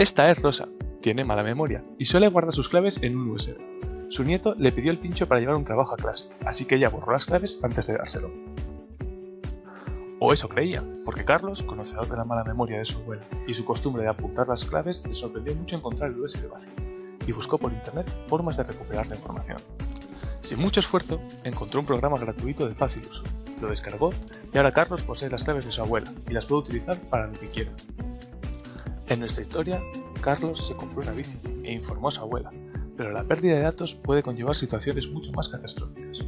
Esta es Rosa, tiene mala memoria y suele guardar sus claves en un USB. Su nieto le pidió el pincho para llevar un trabajo a clase, así que ella borró las claves antes de dárselo. O eso creía, porque Carlos, conocedor de la mala memoria de su abuela y su costumbre de apuntar las claves, le sorprendió mucho encontrar el USB vacío, y buscó por internet formas de recuperar la información. Sin mucho esfuerzo, encontró un programa gratuito de fácil uso, lo descargó y ahora Carlos posee las claves de su abuela y las puede utilizar para lo que quiera. En nuestra historia, Carlos se compró una bici e informó a su abuela, pero la pérdida de datos puede conllevar situaciones mucho más catastróficas.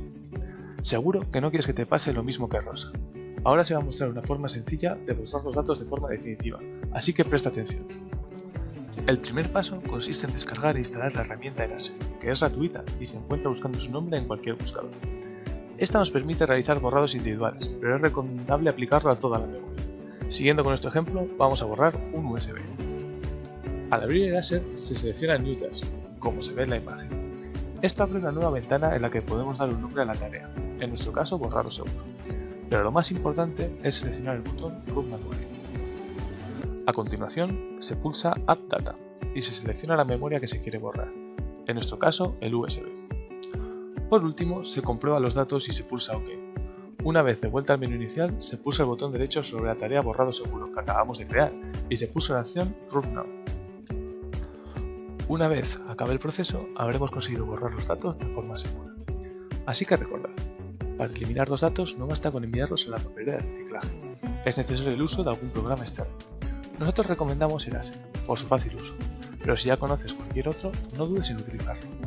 Seguro que no quieres que te pase lo mismo que Rosa. Ahora se va a mostrar una forma sencilla de borrar los datos de forma definitiva, así que presta atención. El primer paso consiste en descargar e instalar la herramienta Eraser, que es gratuita y se encuentra buscando su nombre en cualquier buscador. Esta nos permite realizar borrados individuales, pero es recomendable aplicarlo a toda la memoria. Siguiendo con nuestro ejemplo, vamos a borrar un USB. Al abrir el láser se selecciona New Task, como se ve en la imagen. Esto abre una nueva ventana en la que podemos dar un nombre a la tarea, en nuestro caso borrar seguro. Pero lo más importante es seleccionar el botón Root Manual. A continuación se pulsa Add Data y se selecciona la memoria que se quiere borrar, en nuestro caso el USB. Por último se comprueba los datos y se pulsa OK. Una vez de vuelta al menú inicial, se pulsa el botón derecho sobre la tarea borrado seguro que acabamos de crear y se puso la acción Root Now. Una vez acabe el proceso, habremos conseguido borrar los datos de forma segura. Así que recordad, para eliminar los datos no basta con enviarlos a la papelera de reciclaje, es necesario el uso de algún programa externo. Nosotros recomendamos Eraser, por su fácil uso, pero si ya conoces cualquier otro, no dudes en utilizarlo.